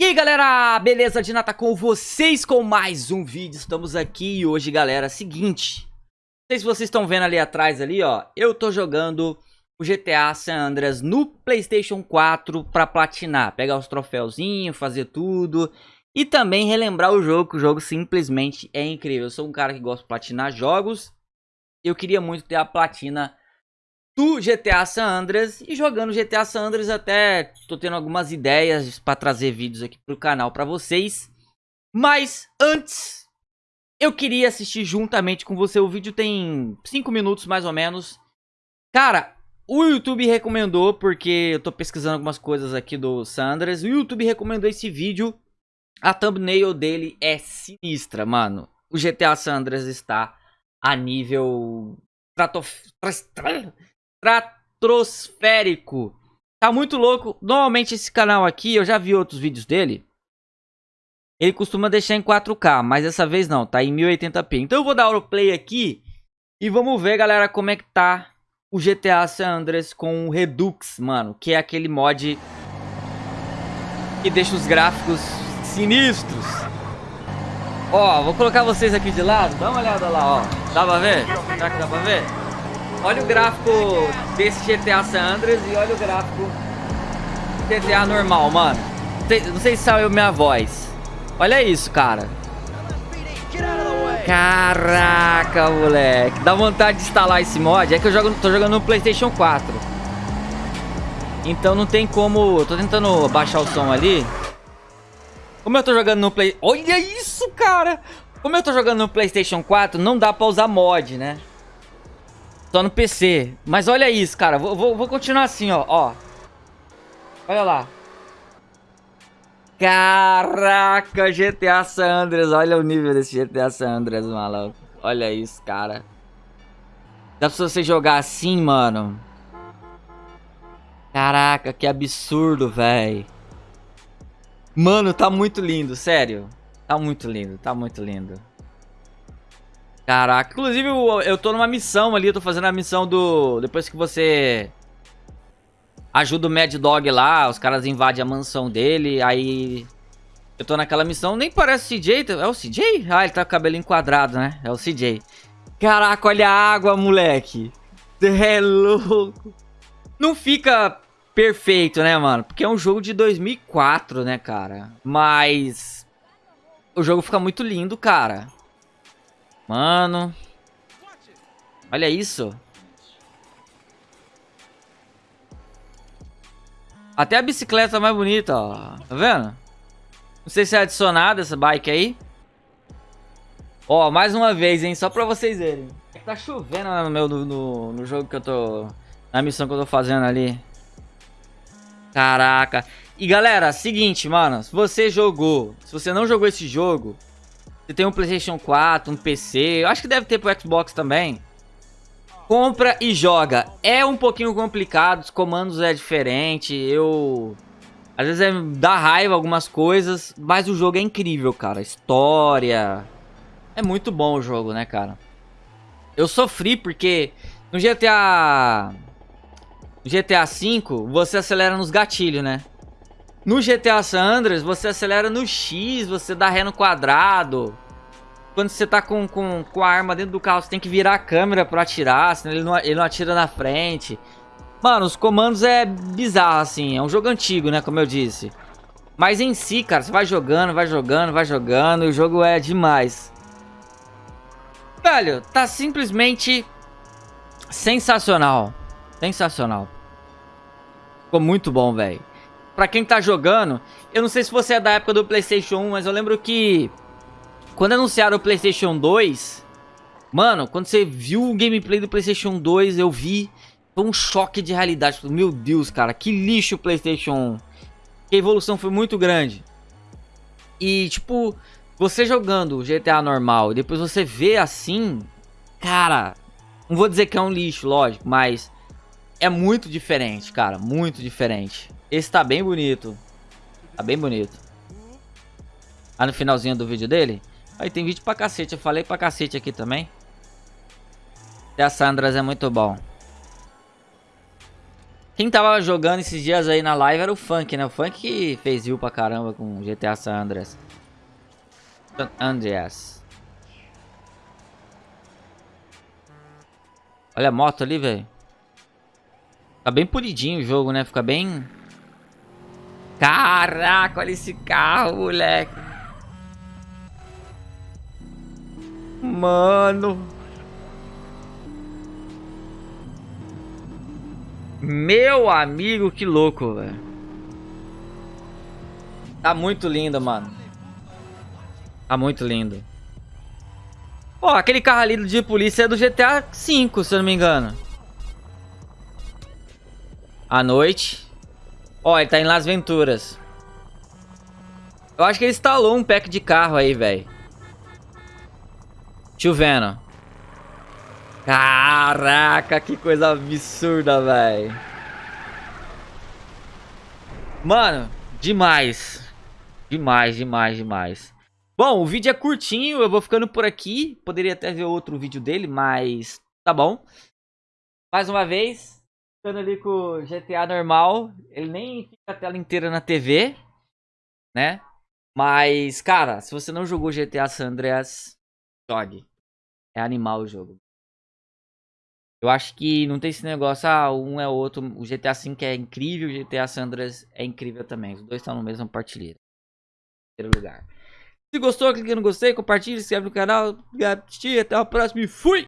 E aí galera, beleza? Dinata com vocês com mais um vídeo, estamos aqui e hoje galera, seguinte Não sei se vocês estão vendo ali atrás ali ó, eu tô jogando o GTA San Andreas no Playstation 4 pra platinar Pegar os troféuzinhos, fazer tudo E também relembrar o jogo, que o jogo simplesmente é incrível Eu sou um cara que gosta de platinar jogos Eu queria muito ter a platina do GTA San Andreas e jogando GTA San Andreas até tô tendo algumas ideias para trazer vídeos aqui pro canal para vocês. Mas antes, eu queria assistir juntamente com você. O vídeo tem 5 minutos mais ou menos. Cara, o YouTube recomendou, porque eu tô pesquisando algumas coisas aqui do San Andreas. O YouTube recomendou esse vídeo. A thumbnail dele é sinistra, mano. O GTA San Andreas está a nível estratosférico. Tá muito louco. Normalmente esse canal aqui, eu já vi outros vídeos dele. Ele costuma deixar em 4K, mas dessa vez não, tá em 1080p. Então eu vou dar o play aqui e vamos ver, galera, como é que tá o GTA San Andreas com o Redux, mano. Que é aquele mod que deixa os gráficos sinistros. Ó, vou colocar vocês aqui de lado. Dá uma olhada lá, ó. Dá pra ver? Será que dá pra ver? Olha o gráfico desse GTA San Andreas e olha o gráfico GTA normal, mano. Não sei se saiu minha voz. Olha isso, cara. Caraca, moleque. Dá vontade de instalar esse mod. É que eu jogo, tô jogando no Playstation 4. Então não tem como... Tô tentando baixar o som ali. Como eu tô jogando no Play... Olha isso, cara! Como eu tô jogando no Playstation 4, não dá pra usar mod, né? Só no PC. Mas olha isso, cara. Vou, vou, vou continuar assim, ó. ó. Olha lá. Caraca, GTA San Andreas. Olha o nível desse GTA San Andreas, maluco. Olha isso, cara. Dá pra você jogar assim, mano. Caraca, que absurdo, velho. Mano, tá muito lindo, sério. Tá muito lindo, tá muito lindo. Caraca, inclusive eu, eu tô numa missão ali, eu tô fazendo a missão do... Depois que você ajuda o Mad Dog lá, os caras invadem a mansão dele, aí... Eu tô naquela missão, nem parece CJ, é o CJ? Ah, ele tá com o cabelo enquadrado, né? É o CJ. Caraca, olha a água, moleque. É louco. Não fica perfeito, né, mano? Porque é um jogo de 2004, né, cara? Mas... O jogo fica muito lindo, cara. Mano. Olha isso. Até a bicicleta é mais bonita, ó. Tá vendo? Não sei se é adicionada essa bike aí. Ó, mais uma vez, hein? Só pra vocês verem. Tá chovendo no, meu, no, no jogo que eu tô... Na missão que eu tô fazendo ali. Caraca. E galera, seguinte, mano. Se você jogou... Se você não jogou esse jogo... Você tem um Playstation 4, um PC, acho que deve ter pro Xbox também. Compra e joga. É um pouquinho complicado, os comandos é diferente, eu... Às vezes é, dá raiva algumas coisas, mas o jogo é incrível, cara. História... É muito bom o jogo, né, cara? Eu sofri porque no GTA... No GTA V, você acelera nos gatilhos, né? No GTA San Andreas, você acelera no X, você dá ré no quadrado. Quando você tá com, com, com a arma dentro do carro, você tem que virar a câmera pra atirar, senão ele não, ele não atira na frente. Mano, os comandos é bizarro, assim. É um jogo antigo, né, como eu disse. Mas em si, cara, você vai jogando, vai jogando, vai jogando, e o jogo é demais. Velho, tá simplesmente sensacional. Sensacional. Ficou muito bom, velho pra quem tá jogando, eu não sei se você é da época do Playstation 1, mas eu lembro que quando anunciaram o Playstation 2, mano, quando você viu o gameplay do Playstation 2, eu vi, foi um choque de realidade. Meu Deus, cara, que lixo o Playstation 1. Que a evolução foi muito grande. E, tipo, você jogando GTA normal e depois você vê assim, cara, não vou dizer que é um lixo, lógico, mas é muito diferente, cara, muito diferente. Esse tá bem bonito. Tá bem bonito. Aí no finalzinho do vídeo dele. Aí tem vídeo pra cacete. Eu falei pra cacete aqui também. E a Sandras é muito bom. Quem tava jogando esses dias aí na live era o Funk, né? O Funk que fez view pra caramba com GTA San Andreas. Andreas. Olha a moto ali, velho. Tá bem polidinho o jogo, né? Fica bem... Caraca, olha esse carro, moleque. Mano. Meu amigo, que louco, velho. Tá muito lindo, mano. Tá muito lindo. Ó, aquele carro ali de polícia é do GTA V, se eu não me engano. À noite. Ó, ele tá em Las Venturas. Eu acho que ele instalou um pack de carro aí, velho. Chovendo. Caraca, que coisa absurda, velho. Mano, demais. Demais, demais, demais. Bom, o vídeo é curtinho, eu vou ficando por aqui. Poderia até ver outro vídeo dele, mas tá bom. Mais uma vez, ficando ali com o GTA normal. Ele nem fica a tela inteira na TV, né? Mas, cara, se você não jogou GTA San Andreas, jogue. É animal o jogo. Eu acho que não tem esse negócio, ah, um é o outro. O GTA V é incrível, o GTA Sandras é incrível também. Os dois estão no mesmo partilheiro. Primeiro lugar. Se gostou, clique no gostei, compartilhe, se inscreve no canal. Até a próxima e fui!